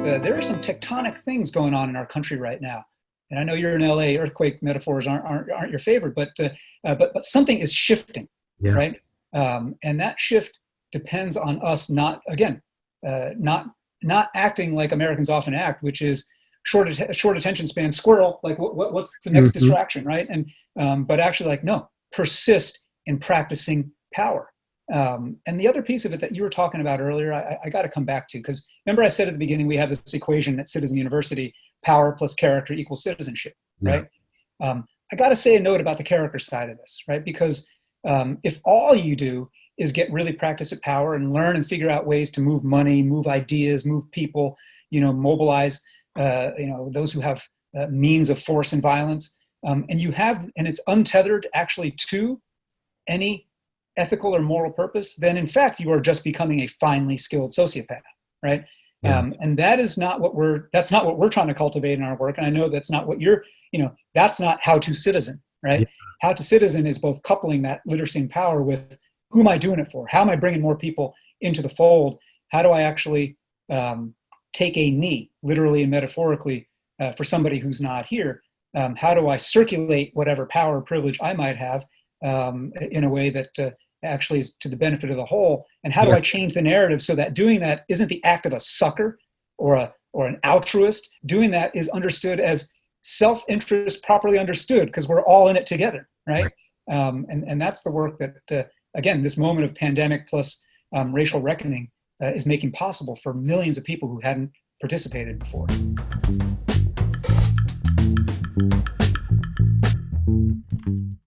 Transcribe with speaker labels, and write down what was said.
Speaker 1: uh, there are some tectonic things going on in our country right now. And I know you're in LA, earthquake metaphors aren't, aren't, aren't your favorite, but, uh, uh, but, but something is shifting, yeah. right? Um, and that shift depends on us not, again, uh, not, not acting like Americans often act, which is short, short attention span, squirrel, like what, what what's the next mm -hmm. distraction, right? And, um, but actually like, no, persist in practicing power. Um, and the other piece of it that you were talking about earlier, I, I got to come back to, because remember I said at the beginning, we have this equation at Citizen University, power plus character equals citizenship, yeah. right? Um, I got to say a note about the character side of this, right? Because um, if all you do is get really practice at power and learn and figure out ways to move money, move ideas, move people, you know, mobilize, uh, you know, those who have uh, means of force and violence, um, and you have, and it's untethered actually to any ethical or moral purpose, then in fact, you are just becoming a finely skilled sociopath, right? Yeah. Um, and that is not what we're, that's not what we're trying to cultivate in our work. And I know that's not what you're, you know, that's not how to citizen, right? Yeah. How to citizen is both coupling that literacy and power with who am I doing it for? How am I bringing more people into the fold? How do I actually um, take a knee, literally and metaphorically, uh, for somebody who's not here? Um, how do I circulate whatever power or privilege I might have um, in a way that uh, actually is to the benefit of the whole? And how do I change the narrative so that doing that isn't the act of a sucker or a or an altruist? Doing that is understood as self-interest properly understood because we're all in it together, right? right. Um, and, and that's the work that, uh, again, this moment of pandemic plus um, racial reckoning uh, is making possible for millions of people who hadn't participated before.